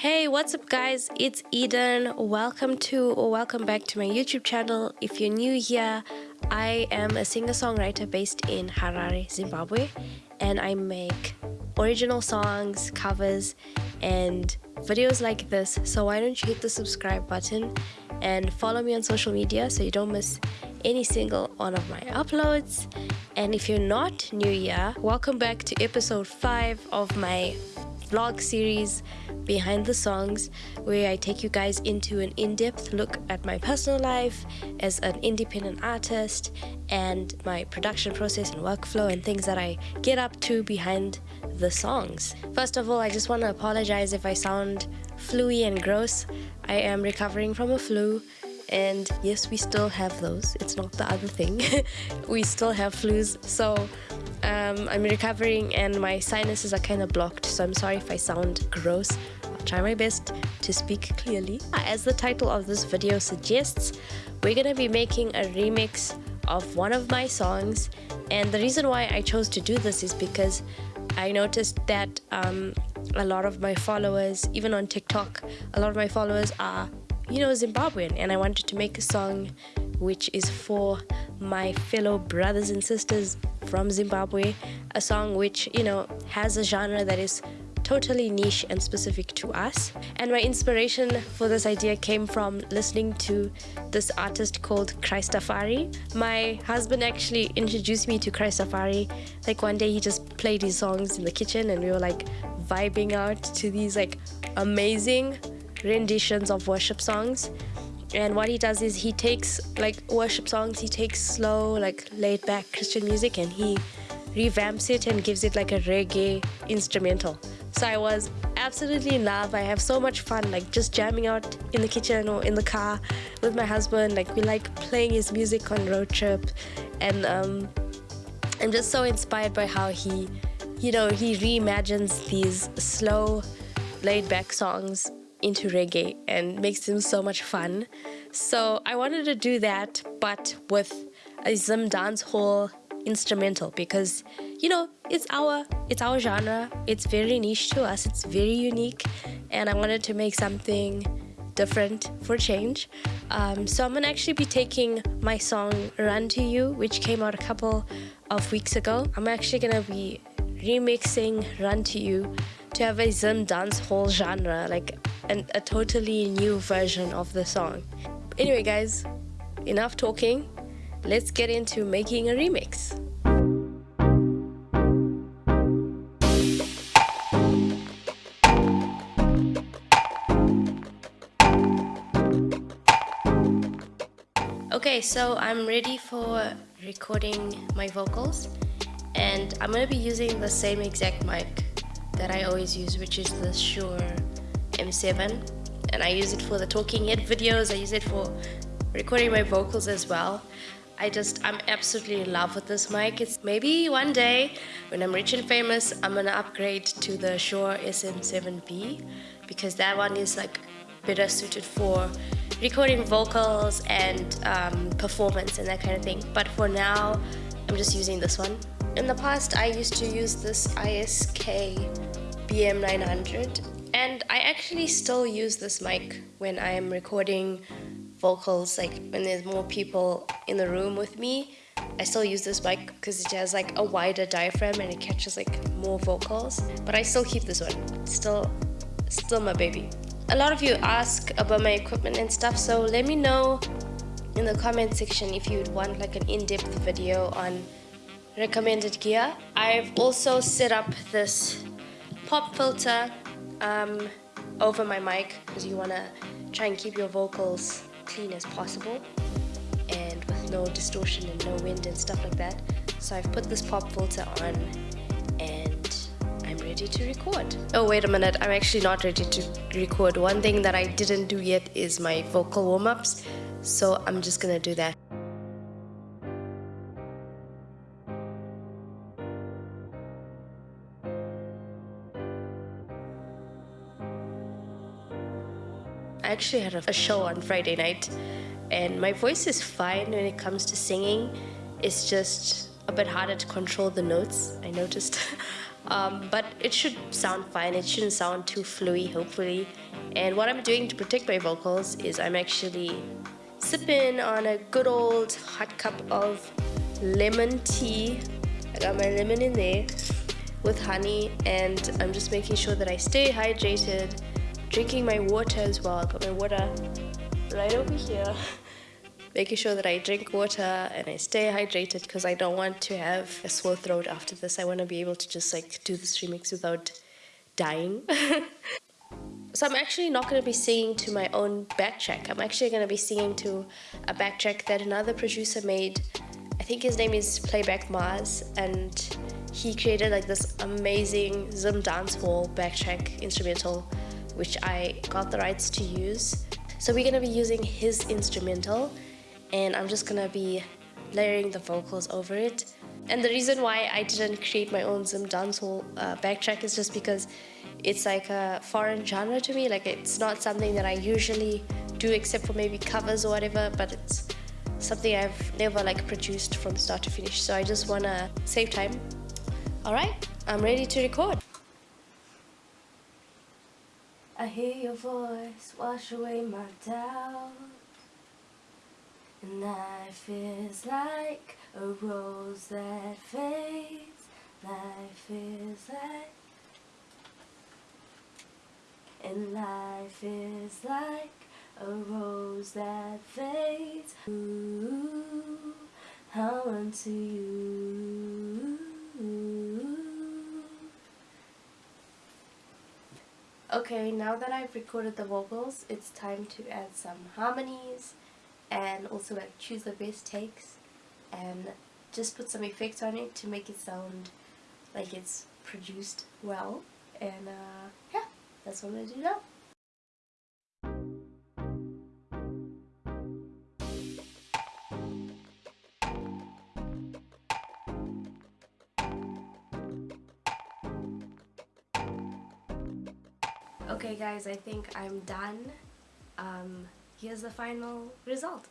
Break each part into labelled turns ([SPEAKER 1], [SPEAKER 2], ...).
[SPEAKER 1] Hey, what's up guys? It's Eden. Welcome to or welcome back to my YouTube channel. If you're new here, I am a singer-songwriter based in Harare, Zimbabwe, and I make original songs, covers, and videos like this. So why don't you hit the subscribe button and follow me on social media so you don't miss any single one of my uploads. And if you're not new here, welcome back to episode 5 of my vlog series behind the songs where I take you guys into an in-depth look at my personal life as an independent artist and my production process and workflow and things that I get up to behind the songs. First of all, I just want to apologize if I sound fluey and gross. I am recovering from a flu and yes we still have those it's not the other thing we still have flus so um, I'm recovering and my sinuses are kind of blocked so I'm sorry if I sound gross. I'll try my best to speak clearly. As the title of this video suggests we're gonna be making a remix of one of my songs. And the reason why I chose to do this is because I noticed that um, a lot of my followers even on TikTok a lot of my followers are you know, Zimbabwean, and I wanted to make a song which is for my fellow brothers and sisters from Zimbabwe. A song which, you know, has a genre that is totally niche and specific to us. And my inspiration for this idea came from listening to this artist called Christafari. My husband actually introduced me to Christafari. Like one day he just played his songs in the kitchen and we were like vibing out to these like amazing renditions of worship songs and what he does is he takes like worship songs he takes slow like laid back christian music and he revamps it and gives it like a reggae instrumental. So i was absolutely in love. I have so much fun like just jamming out in the kitchen or in the car with my husband. Like we like playing his music on road trip. And um, i'm just so inspired by how he you know he reimagines these slow laid back songs into reggae and makes them so much fun. So I wanted to do that, but with a Zim dance hall instrumental because you know it's our it's our genre. It's very niche to us. It's very unique. And i wanted to make something different for change. Um, so i'm gonna actually be taking my song run to you which came out a couple of weeks ago. I'm actually gonna be remixing run to you to have a Zim dance hall genre, like an, a totally new version of the song. Anyway, guys, enough talking. Let's get into making a remix. Okay, so I'm ready for recording my vocals and I'm gonna be using the same exact mic that I always use which is the Shure M7 and I use it for the talking head videos. I use it for recording my vocals as well. I just I'm absolutely in love with this mic. It's maybe one day when I'm rich and famous I'm gonna upgrade to the Shure SM7B because that one is like better suited for recording vocals and um, performance and that kind of thing. But for now I'm just using this one. In the past I used to use this ISK BM900 and I actually still use this mic when I am recording vocals like when there's more people in the room with me. I still use this mic because it has like a wider diaphragm and it catches like more vocals. But I still keep this one. Still still my baby. A lot of you ask about my equipment and stuff so let me know in the comment section if you'd want like an in-depth video on recommended gear. I've also set up this pop filter um, over my mic because you want to try and keep your vocals clean as possible and with no distortion and no wind and stuff like that. So I've put this pop filter on and I'm ready to record. Oh wait a minute, I'm actually not ready to record. One thing that I didn't do yet is my vocal warm-ups so I'm just gonna do that. I actually had a show on Friday night and my voice is fine when it comes to singing. It's just a bit harder to control the notes, I noticed. um, but it should sound fine it shouldn't sound too fluey hopefully and what I'm doing to protect my vocals is I'm actually sipping on a good old hot cup of lemon tea I got my lemon in there with honey and I'm just making sure that I stay hydrated drinking my water as well I got my water right over here making sure that I drink water and I stay hydrated because I don't want to have a sore throat after this. I want to be able to just like do this remix without dying. so I'm actually not going to be singing to my own backtrack. I'm actually going to be singing to a backtrack that another producer made. I think his name is Playback Mars and he created like this amazing Zim dancehall backtrack instrumental which I got the rights to use. So we're to be using his instrumental and I'm just gonna be layering the vocals over it. And the reason why I didn't create my own Zim dancehall uh, backtrack is just because it's like a foreign genre to me. Like it's not something that I usually do except for maybe covers or whatever, but it's something I've never like produced from start to finish. So I just wanna save time. All right, I'm ready to record. I hear your voice wash away my doubt. And life is like a rose that fades. Life is like And life is like a rose that fades. Ooh, how unto you Okay, now that I've recorded the vocals, it's time to add some harmonies and also like choose the best takes and just put some effects on it to make it sound like it's produced well. And uh, yeah that's what I'm gonna do now Okay guys, I think I'm done. Um, here's the final result.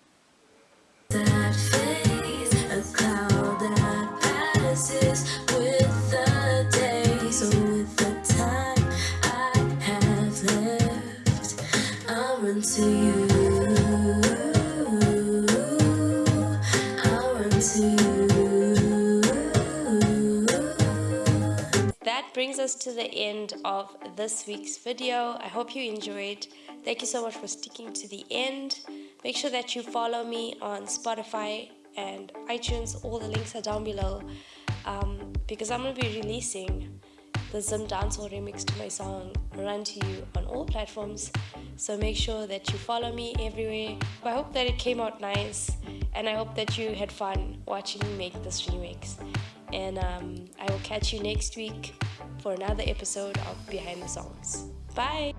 [SPEAKER 1] That phase, a cloud that passes with the day. So with the time I have left, I'll run to you. I'll run to you. Brings us to the end of this week's video. I hope you enjoyed. Thank you so much for sticking to the end. Make sure that you follow me on Spotify and iTunes. All the links are down below um, because I'm going to be releasing the Zim Dancehall remix to my song Run To You on all platforms. So make sure that you follow me everywhere. I hope that it came out nice and I hope that you had fun watching me make this remix. And um, I will catch you next week for another episode of Behind the Songs. Bye!